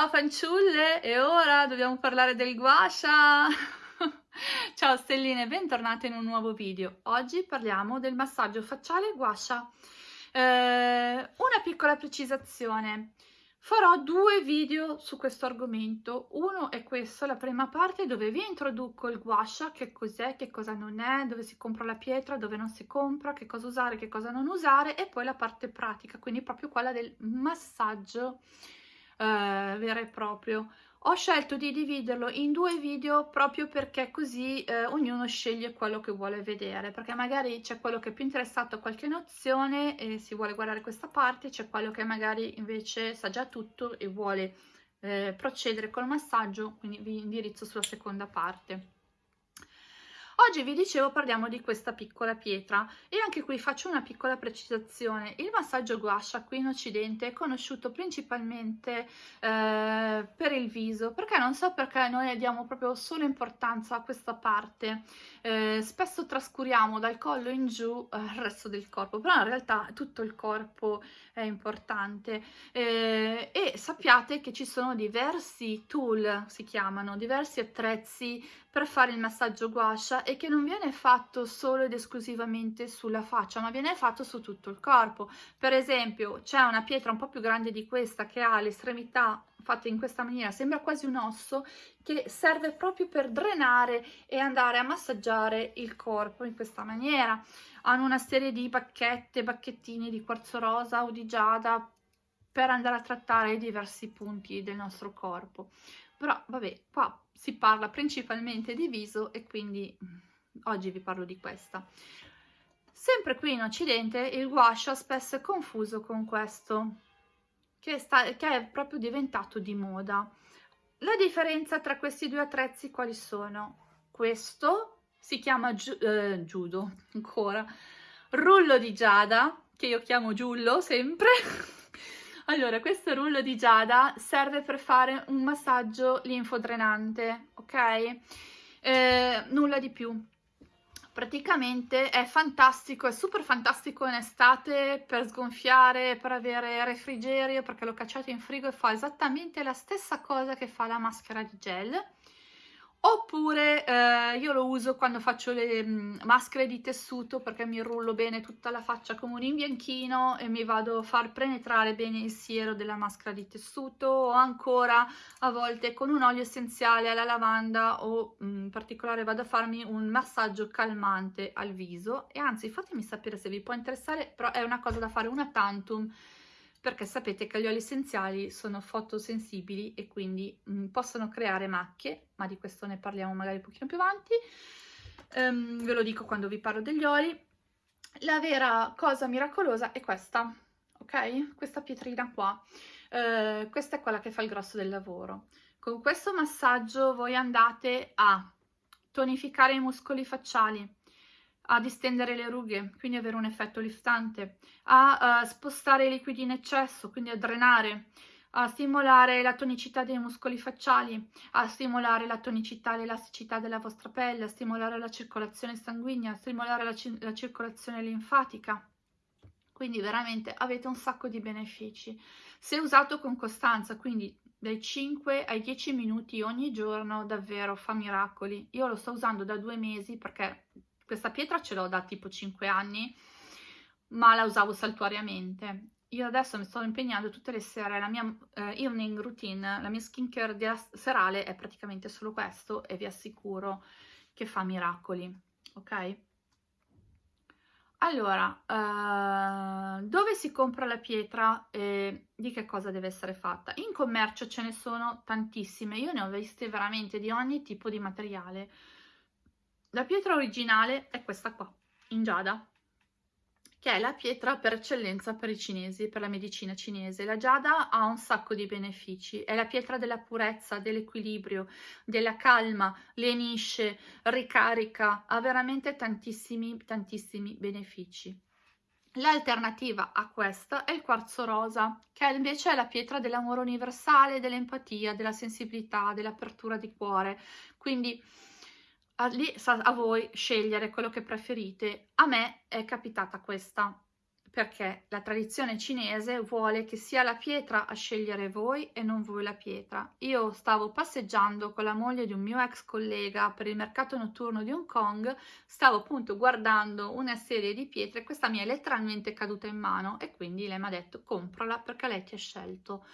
Ciao fanciulle, e ora dobbiamo parlare del guasha! Ciao stelline, bentornate in un nuovo video. Oggi parliamo del massaggio facciale guasha. Eh, una piccola precisazione. Farò due video su questo argomento. Uno è questo, la prima parte dove vi introduco il guasha, che cos'è, che cosa non è, dove si compra la pietra, dove non si compra, che cosa usare, che cosa non usare e poi la parte pratica, quindi proprio quella del massaggio eh, vero e proprio. Ho scelto di dividerlo in due video proprio perché così eh, ognuno sceglie quello che vuole vedere, perché magari c'è quello che è più interessato a qualche nozione e si vuole guardare questa parte, c'è quello che magari invece sa già tutto e vuole eh, procedere col massaggio, quindi vi indirizzo sulla seconda parte. Oggi vi dicevo parliamo di questa piccola pietra e anche qui faccio una piccola precisazione. Il massaggio guascia qui in occidente è conosciuto principalmente eh, per il viso, perché non so perché noi diamo proprio solo importanza a questa parte. Eh, spesso trascuriamo dal collo in giù eh, il resto del corpo, però in realtà tutto il corpo è importante eh, e sappiate che ci sono diversi tool, si chiamano, diversi attrezzi per fare il massaggio guascia e che non viene fatto solo ed esclusivamente sulla faccia, ma viene fatto su tutto il corpo. Per esempio, c'è una pietra un po' più grande di questa che ha l'estremità fatta in questa maniera, sembra quasi un osso, che serve proprio per drenare e andare a massaggiare il corpo in questa maniera. Hanno una serie di bacchette, bacchettini di quarzo rosa o di giada per andare a trattare i diversi punti del nostro corpo. Però vabbè, qua si parla principalmente di viso e quindi mm, oggi vi parlo di questa. Sempre qui in Occidente il guasha spesso è confuso con questo, che, sta, che è proprio diventato di moda. La differenza tra questi due attrezzi quali sono? Questo si chiama giu, eh, judo, ancora, rullo di giada, che io chiamo giullo sempre, Allora, questo rullo di giada serve per fare un massaggio linfodrenante, ok? Eh, nulla di più. Praticamente è fantastico, è super fantastico in estate per sgonfiare, per avere refrigerio, perché lo cacciate in frigo e fa esattamente la stessa cosa che fa la maschera di gel oppure eh, io lo uso quando faccio le mm, maschere di tessuto perché mi rullo bene tutta la faccia come un imbianchino e mi vado a far penetrare bene il siero della maschera di tessuto o ancora a volte con un olio essenziale alla lavanda o mm, in particolare vado a farmi un massaggio calmante al viso. E anzi fatemi sapere se vi può interessare però è una cosa da fare una tantum perché sapete che gli oli essenziali sono fotosensibili e quindi mh, mm, possono creare macchie, ma di questo ne parliamo magari un pochino più avanti, um, ve lo dico quando vi parlo degli oli. La vera cosa miracolosa è questa, ok? Questa pietrina qua, uh, questa è quella che fa il grosso del lavoro. Con questo massaggio voi andate a tonificare i muscoli facciali, a distendere le rughe, quindi avere un effetto liftante, a uh, spostare i liquidi in eccesso, quindi a drenare, a stimolare la tonicità dei muscoli facciali, a stimolare la tonicità e l'elasticità della vostra pelle, a stimolare la circolazione sanguigna, a stimolare la, la circolazione linfatica. Quindi veramente avete un sacco di benefici. Se usato con costanza, quindi dai 5 ai 10 minuti ogni giorno, davvero fa miracoli. Io lo sto usando da due mesi perché questa pietra ce l'ho da tipo 5 anni, ma la usavo saltuariamente. Io adesso mi sto impegnando tutte le sere, la mia eh, evening routine, la mia skincare serale è praticamente solo questo e vi assicuro che fa miracoli, ok? Allora, eh, dove si compra la pietra e di che cosa deve essere fatta? In commercio ce ne sono tantissime, io ne ho viste veramente di ogni tipo di materiale. La pietra originale è questa qua, in giada, che è la pietra per eccellenza per i cinesi, per la medicina cinese. La giada ha un sacco di benefici, è la pietra della purezza, dell'equilibrio, della calma, lenisce, ricarica, ha veramente tantissimi, tantissimi benefici. L'alternativa a questa è il quarzo rosa, che invece è la pietra dell'amore universale, dell'empatia, della sensibilità, dell'apertura di cuore. Quindi a, lì a voi scegliere quello che preferite. A me è capitata questa, perché la tradizione cinese vuole che sia la pietra a scegliere voi e non voi la pietra. Io stavo passeggiando con la moglie di un mio ex collega per il mercato notturno di Hong Kong, stavo appunto guardando una serie di pietre, questa mi è letteralmente caduta in mano e quindi lei mi ha detto comprala perché lei ti ha scelto.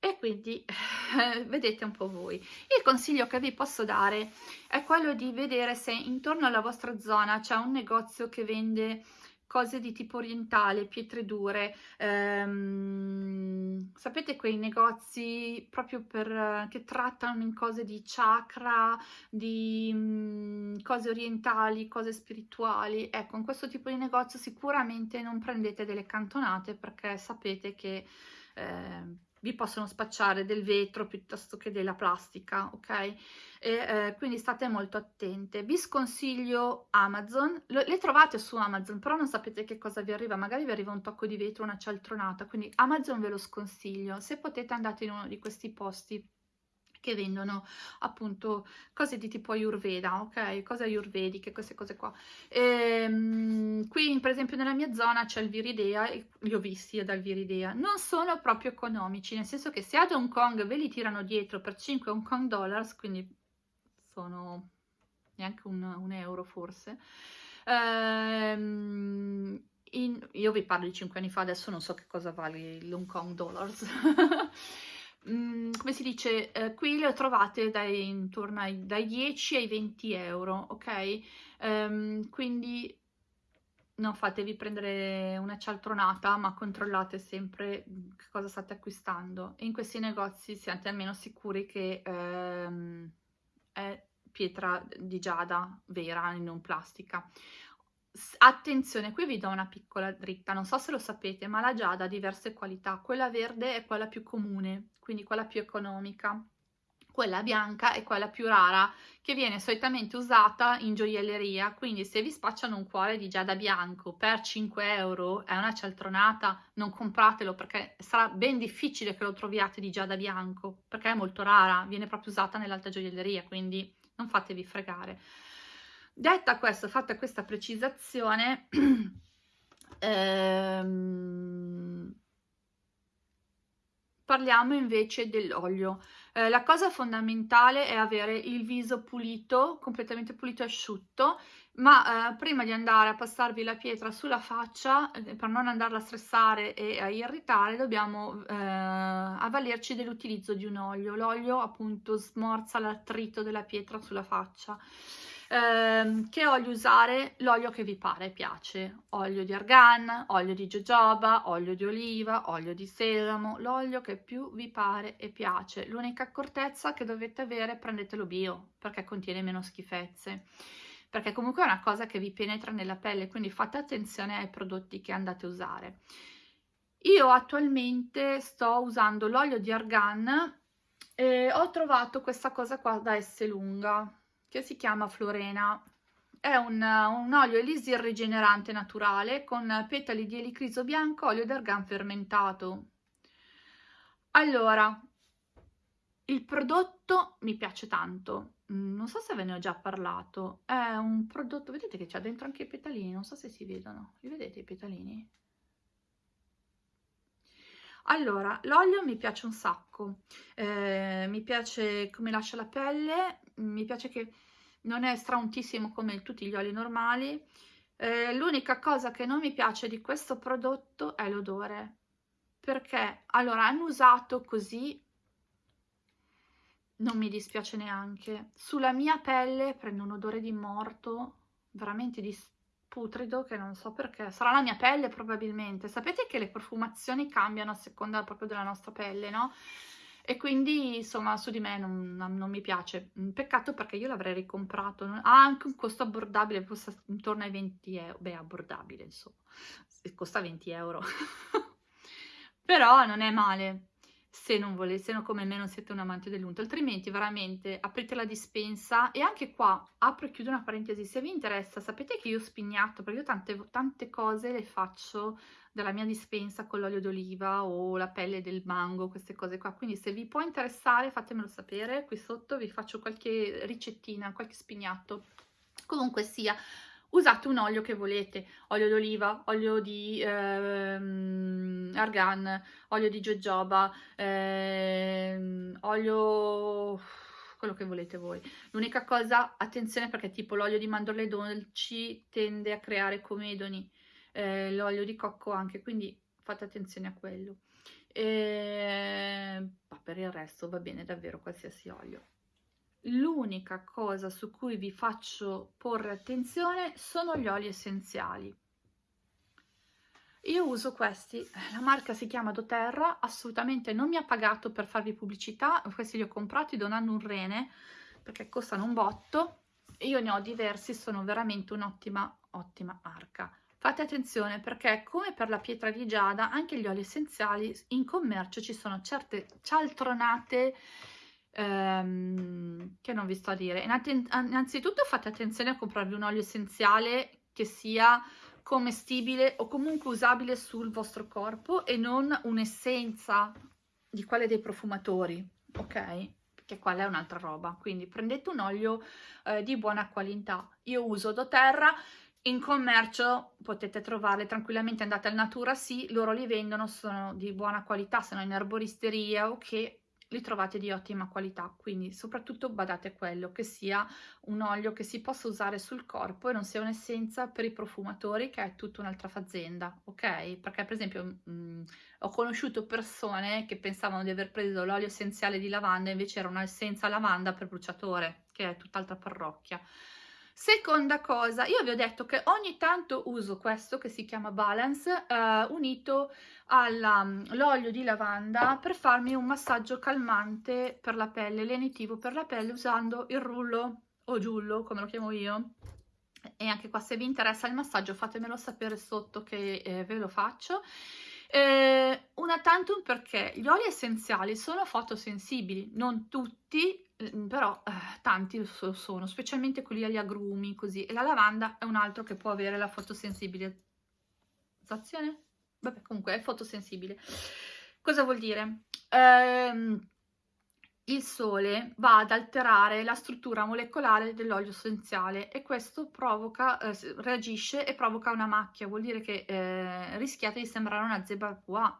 E quindi eh, vedete un po' voi. Il consiglio che vi posso dare è quello di vedere se intorno alla vostra zona c'è un negozio che vende cose di tipo orientale, pietre dure, ehm, sapete quei negozi proprio per, che trattano in cose di chakra, di mh, mm, cose orientali, cose spirituali, ecco in questo tipo di negozio sicuramente non prendete delle cantonate perché sapete che eh, vi possono spacciare del vetro piuttosto che della plastica, ok? E, eh, quindi state molto attente. Vi sconsiglio Amazon, Lo, le trovate su Amazon, però non sapete che cosa vi arriva, magari vi arriva un tocco di vetro, una cialtronata, quindi Amazon ve lo sconsiglio. Se potete andate in uno di questi posti che vendono appunto cose di tipo ayurveda, ok? Cose ayurvediche, queste cose qua. Ehm, qui per esempio nella mia zona c'è il Viridea, li ho visti dal Viridea, non sono proprio economici, nel senso che se ad Hong Kong ve li tirano dietro per 5 Hong Kong dollars, quindi sono neanche un, un euro forse, ehm, in, io vi parlo di 5 anni fa, adesso non so che cosa vale l'Hong Kong dollars, Mm, come si dice, eh, qui le trovate dai, intorno ai, dai 10 ai 20 euro, ok? Um, quindi non fatevi prendere una cialtronata, ma controllate sempre che cosa state acquistando. In questi negozi siate almeno sicuri che um, è pietra di giada vera e non plastica. Attenzione, qui vi do una piccola dritta, non so se lo sapete, ma la giada ha diverse qualità. Quella verde è quella più comune, quindi quella più economica. Quella bianca è quella più rara, che viene solitamente usata in gioielleria, quindi se vi spacciano un cuore di giada bianco per 5 euro, è una cialtronata, non compratelo perché sarà ben difficile che lo troviate di giada bianco, perché è molto rara, viene proprio usata nell'alta gioielleria, quindi non fatevi fregare. Detta questo, fatta questa precisazione, ehm, parliamo invece dell'olio. Eh, la cosa fondamentale è avere il viso pulito, completamente pulito e asciutto, ma eh, prima di andare a passarvi la pietra sulla faccia, eh, per non andarla a stressare e a irritare, dobbiamo eh, avvalerci dell'utilizzo di un olio. L'olio appunto smorza l'attrito della pietra sulla faccia. Eh, che olio usare? L'olio che vi pare e piace. Olio di argan, olio di jojoba, olio di oliva, olio di sesamo, l'olio che più vi pare e piace. L'unica accortezza che dovete avere, prendetelo bio, perché contiene meno schifezze perché comunque è una cosa che vi penetra nella pelle, quindi fate attenzione ai prodotti che andate a usare. Io attualmente sto usando l'olio di argan e ho trovato questa cosa qua da S lunga, che si chiama Florena. È un, un olio elisir rigenerante naturale con petali di elicriso bianco, olio d'argan fermentato. Allora, il prodotto mi piace tanto, mm, non so se ve ne ho già parlato, è un prodotto, vedete che c'ha dentro anche i petalini, non so se si vedono, li vedete i petalini? Allora, l'olio mi piace un sacco, eh, mi piace come lascia la pelle, mi piace che non è strauntissimo come tutti gli oli normali. Eh, L'unica cosa che non mi piace di questo prodotto è l'odore, perché allora hanno usato così, non mi dispiace neanche. Sulla mia pelle prende un odore di morto, veramente di putrido che non so perché, sarà la mia pelle probabilmente. Sapete che le profumazioni cambiano a seconda proprio della nostra pelle, no? E quindi insomma su di me non, non, mi piace. Peccato perché io l'avrei ricomprato. Ha anche un costo abbordabile, costa intorno ai 20 euro. Beh, abbordabile insomma, costa 20 euro. Però non è male se non volete, no come me non siete un amante dell'unto, altrimenti veramente aprite la dispensa e anche qua apro e chiudo una parentesi, se vi interessa sapete che io ho spignato, perché io tante, tante cose le faccio dalla mia dispensa con l'olio d'oliva o la pelle del mango, queste cose qua, quindi se vi può interessare fatemelo sapere, qui sotto vi faccio qualche ricettina, qualche spignato, comunque sia, usate un olio che volete, olio d'oliva, olio di ehm, argan, olio di jojoba, ehm, olio quello che volete voi. L'unica cosa, attenzione perché tipo l'olio di mandorle dolci tende a creare comedoni, eh, l'olio di cocco anche, quindi fate attenzione a quello. E... Ma per il resto va bene davvero qualsiasi olio. L'unica cosa su cui vi faccio porre attenzione sono gli oli essenziali. Io uso questi, la marca si chiama doTERRA, assolutamente non mi ha pagato per farvi pubblicità, questi li ho comprati donando un rene perché costano un botto io ne ho diversi, sono veramente un'ottima ottima marca. Fate attenzione perché come per la pietra di giada anche gli oli essenziali in commercio ci sono certe cialtronate ehm, che non vi sto a dire. Innanzitutto fate attenzione a comprarvi un olio essenziale che sia commestibile o comunque usabile sul vostro corpo e non un'essenza di quelle dei profumatori, ok? Che quella è un'altra roba. Quindi prendete un olio eh, di buona qualità. Io uso doTERRA, in commercio potete trovarle tranquillamente, andate al Natura, sì, loro li vendono, sono di buona qualità, sono in erboristeria o che li trovate di ottima qualità, quindi soprattutto badate quello, che sia un olio che si possa usare sul corpo e non sia un'essenza per i profumatori, che è tutta un'altra fazienda, ok? Perché per esempio mh, mm, ho conosciuto persone che pensavano di aver preso l'olio essenziale di lavanda, invece era un'essenza lavanda per bruciatore, che è tutt'altra parrocchia. Seconda cosa, io vi ho detto che ogni tanto uso questo che si chiama Balance eh, unito all'olio mm, di lavanda per farmi un massaggio calmante per la pelle, lenitivo per la pelle usando il rullo o giullo come lo chiamo io. E anche qua se vi interessa il massaggio fatemelo sapere sotto che eh, ve lo faccio. Eh, una tantum perché gli oli essenziali sono fotosensibili, non tutti, però eh, tanti lo sono, specialmente quelli agli agrumi, così. E la lavanda è un altro che può avere la fotosensibilizzazione? Vabbè, comunque è fotosensibile. Cosa vuol dire? Ehm, il sole va ad alterare la struttura molecolare dell'olio essenziale e questo provoca, eh, reagisce e provoca una macchia, vuol dire che eh, rischiate di sembrare una zebra pois.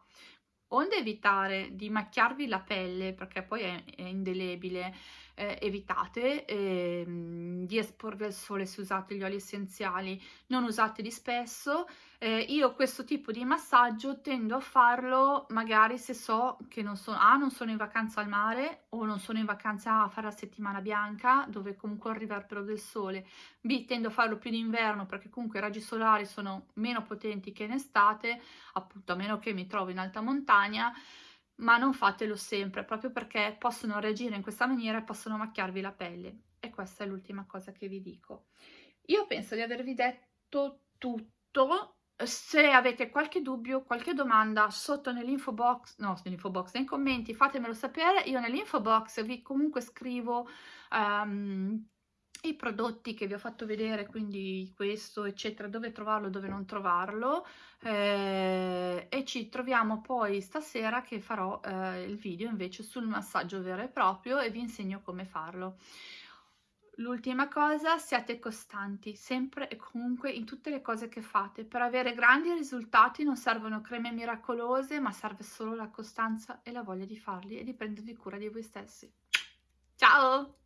Onde evitare di macchiarvi la pelle, perché poi è, è indelebile, eh, evitate eh, di esporvi al sole se usate gli oli essenziali, non usateli spesso. Eh, io questo tipo di massaggio tendo a farlo magari se so che non sono, ah, non sono in vacanza al mare o non sono in vacanza a fare la settimana bianca dove comunque riverbero del sole. B, tendo a farlo più d'inverno perché comunque i raggi solari sono meno potenti che in estate, appunto a meno che mi trovo in alta montagna ma non fatelo sempre, proprio perché possono reagire in questa maniera e possono macchiarvi la pelle. E questa è l'ultima cosa che vi dico. Io penso di avervi detto tutto. Se avete qualche dubbio, qualche domanda, sotto nell'info box, no, nell'info box, nei commenti, fatemelo sapere. Io nell'info box vi comunque scrivo um, i prodotti che vi ho fatto vedere, quindi questo, eccetera, dove trovarlo, dove non trovarlo eh, e ci troviamo poi stasera che farò eh, il video invece sul massaggio vero e proprio e vi insegno come farlo. L'ultima cosa, siate costanti, sempre e comunque in tutte le cose che fate. Per avere grandi risultati non servono creme miracolose, ma serve solo la costanza e la voglia di farli e di prendervi cura di voi stessi. Ciao!